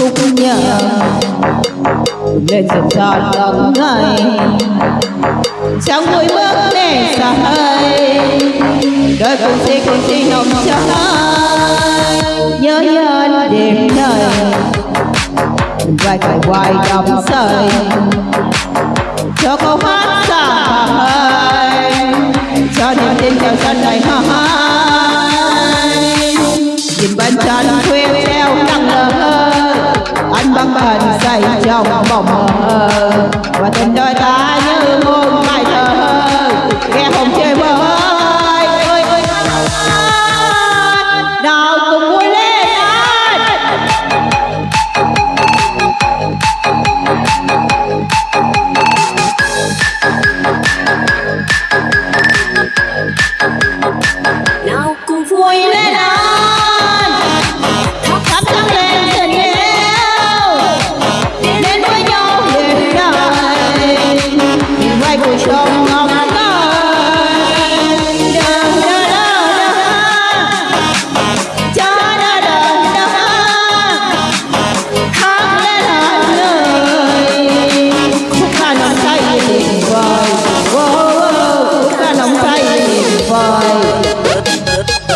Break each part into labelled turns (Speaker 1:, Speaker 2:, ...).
Speaker 1: khúc nhạc lên dần dần lòng ngày trong mỗi bước để xa hơi đời cùng sẽ cùng si nồng cháy nhớ nhớ đêm đời vai phải quay đắm say cho câu hát xa hơi cho niềm tin trong sân này hai anh băng bần say trong mộng mơ và tình đôi ta như muôn bài thơ. Nghe hồng chưa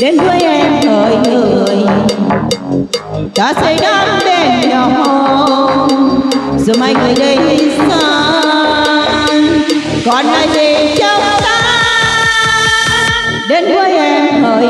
Speaker 1: đến với em thời người ta xây đắm bên nhau giờ mai người đây xa, còn lại gì trong ta? Đến với em thời